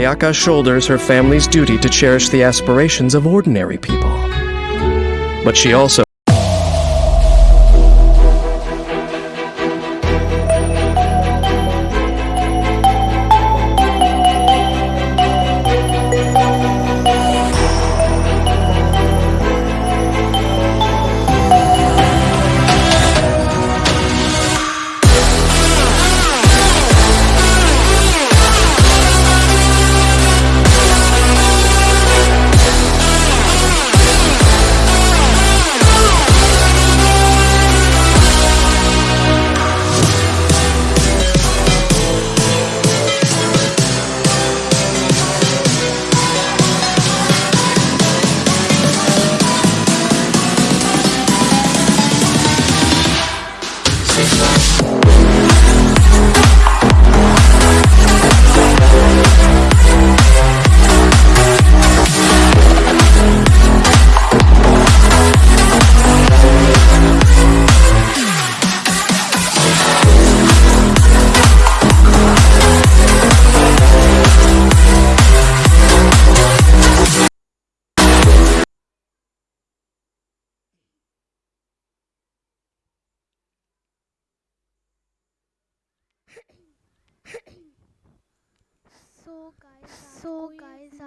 Ayaka shoulders her family's duty to cherish the aspirations of ordinary people. But she also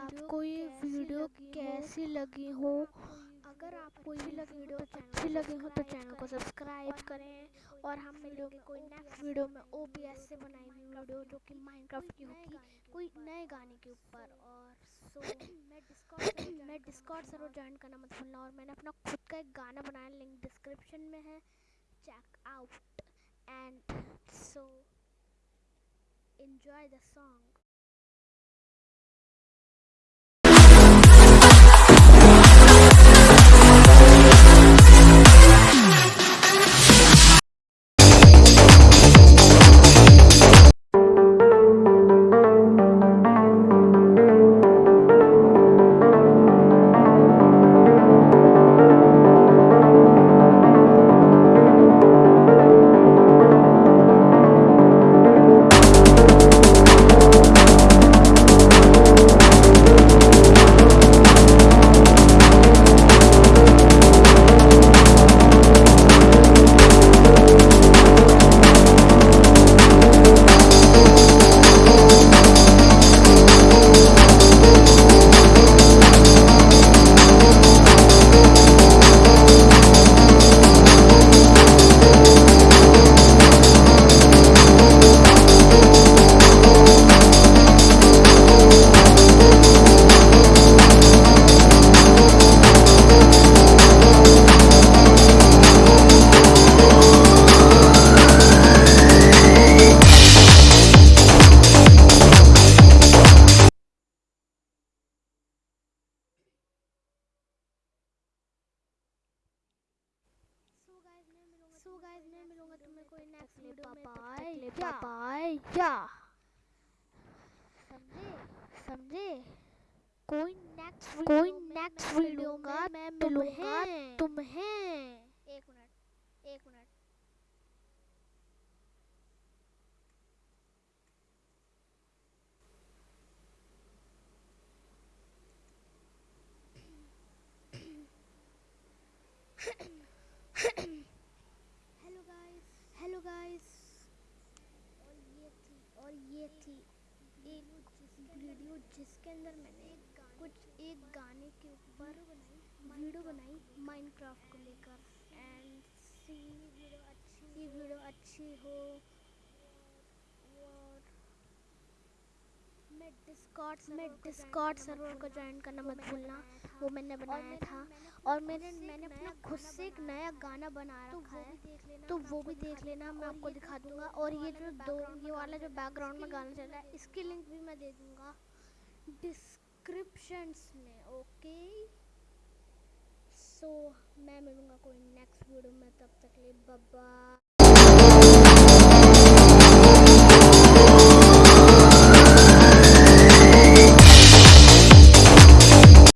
आपको ये video कैसी लगी हो? अगर आपको ये वीडियो अच्छी लगी हो तो चैनल को सब्सक्राइब करें। और हम मिलेंगे कोई नेक्स्ट वीडियो में ओबीएस से बनाई हुई वीडियो जो कि माइनक्राफ्ट की होगी, कोई नए गाने के ऊपर। और सो मैं डिस्कॉर्ड मैं डिस्कॉर्ड सर्वर ज्वाइन करना मत भूलना। और मैंने अपना खुद का एक गाना बनाया लिंक डिस्क्रिप्शन में है। Check out and so enjoy the song. Next कोई नेक्स्ट वीडियो का मैं मिलूँगा तुम्हें एक मिनट एक minute. Hello guys hello guys और ये थी और ये थी। एक वीडियो जिसके अंदर मैंने के वीडियो बनाई माइनक्राफ्ट को लेकर। एंड सी वीडियो अच्छी वीडियो अच्छी हो। और मैं डिस्कॉर्ड मैं डिस्कॉर्ड सर्वर को ज्वाइन करना मत भूलना। वो मैंने बनाया था। और मैंने मैंने अपना खुद से एक नया गाना बना रखा है। तो वो भी देख लेना मैं आपको दिखा दूँगा। और ये जो दो ये वाला जो बैकग्राउंड में गाना चल रहा है इसकी लिंक भी मैं दे दूँगा। डिस्क्रिप्शंस में ओके सो मैं मिलूँगा कोई नेक्स्ट वीडियो में तब तक लिए बाय